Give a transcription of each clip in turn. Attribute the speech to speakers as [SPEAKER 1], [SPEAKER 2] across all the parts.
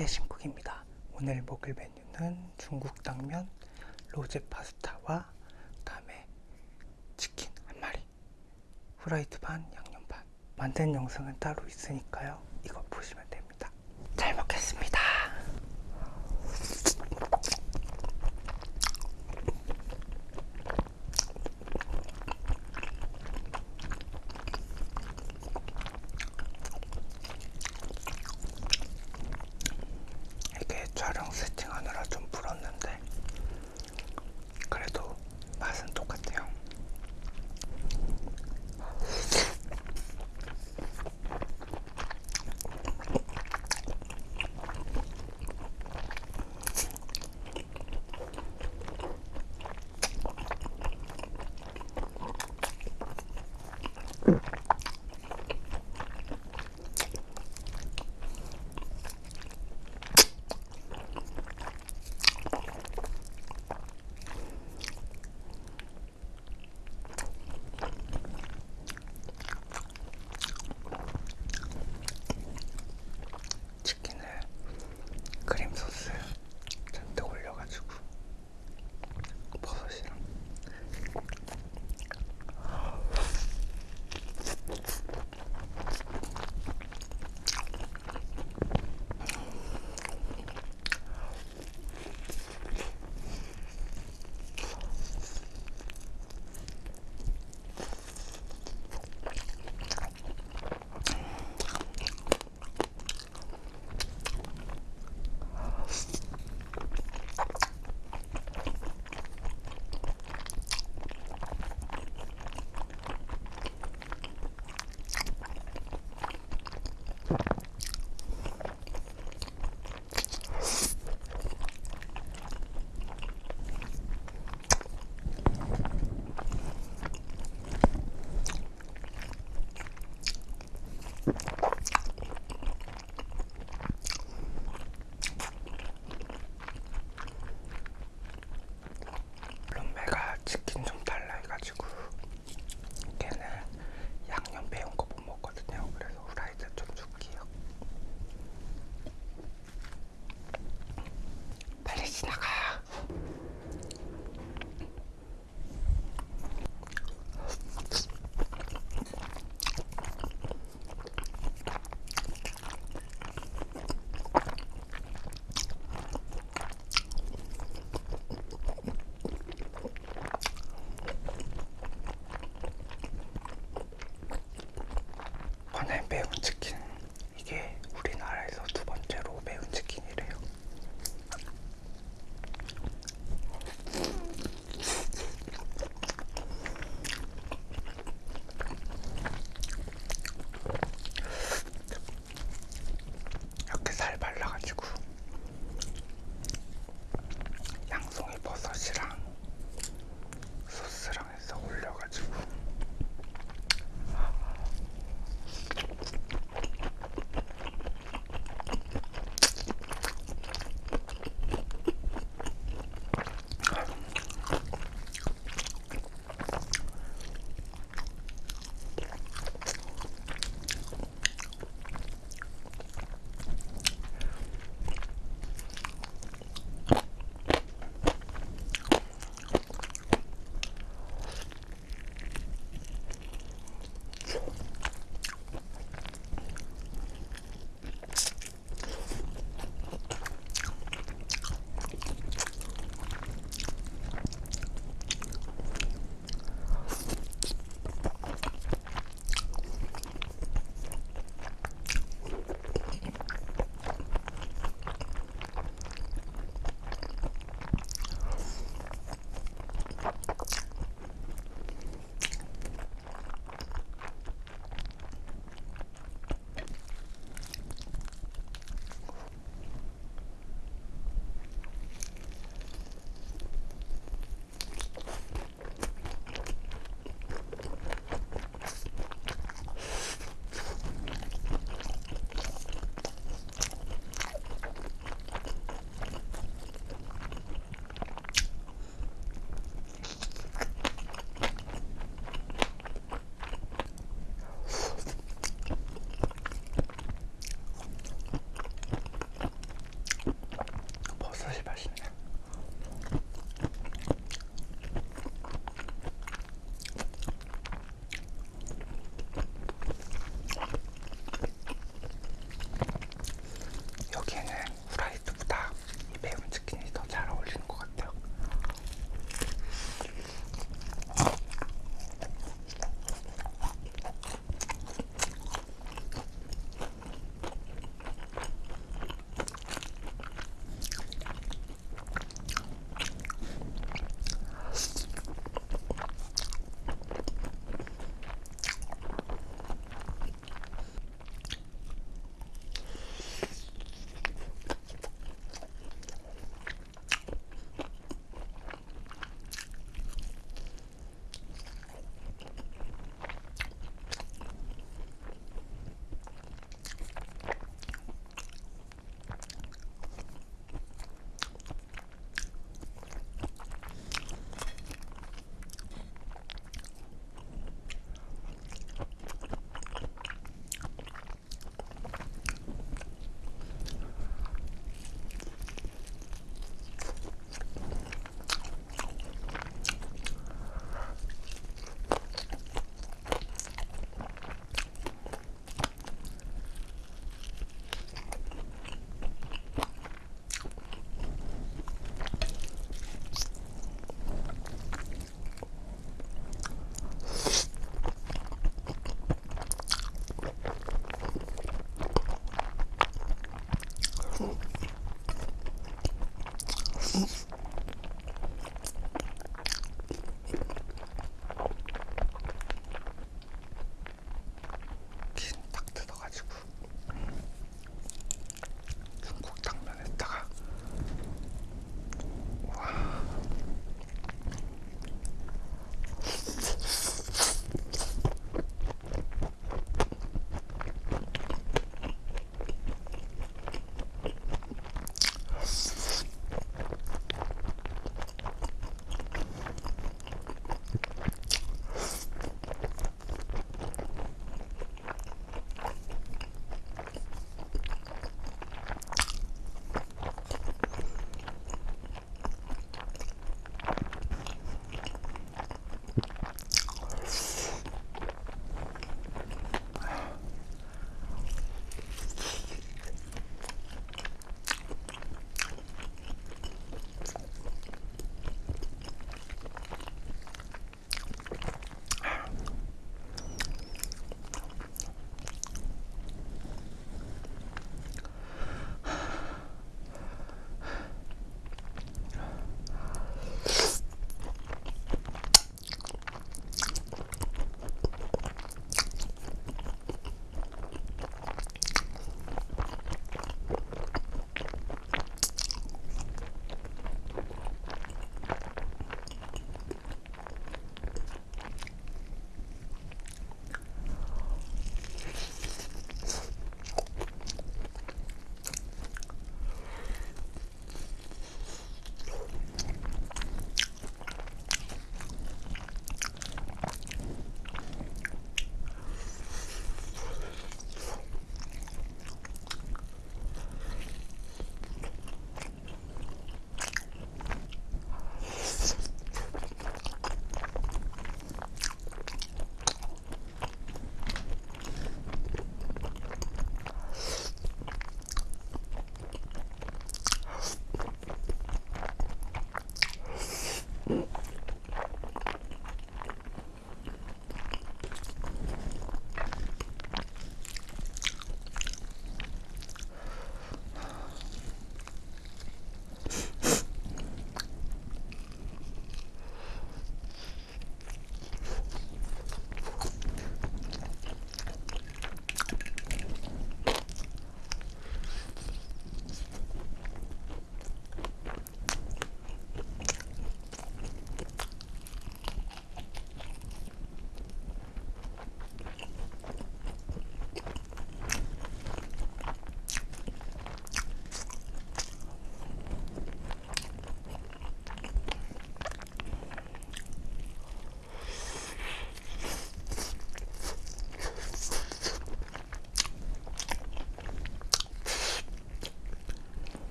[SPEAKER 1] 안녕하세요 신쿡입니다. 오늘 먹을 메뉴는 중국 당면 로제 파스타와 그다음에 치킨 한 마리 후라이드 반 양념 반. 만든 영상은 따로 있으니까요. 이거 보시면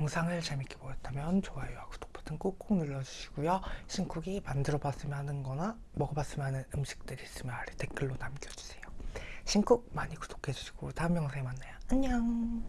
[SPEAKER 1] 영상을 재밌게 보셨다면 좋아요와 구독 버튼 꾹꾹 눌러주시고요. 신쿡이 만들어봤으면 하는 거나 먹어봤으면 하는 음식들이 있으면 아래 댓글로 남겨주세요. 신쿡 많이 구독해주시고 다음 영상에 만나요. 안녕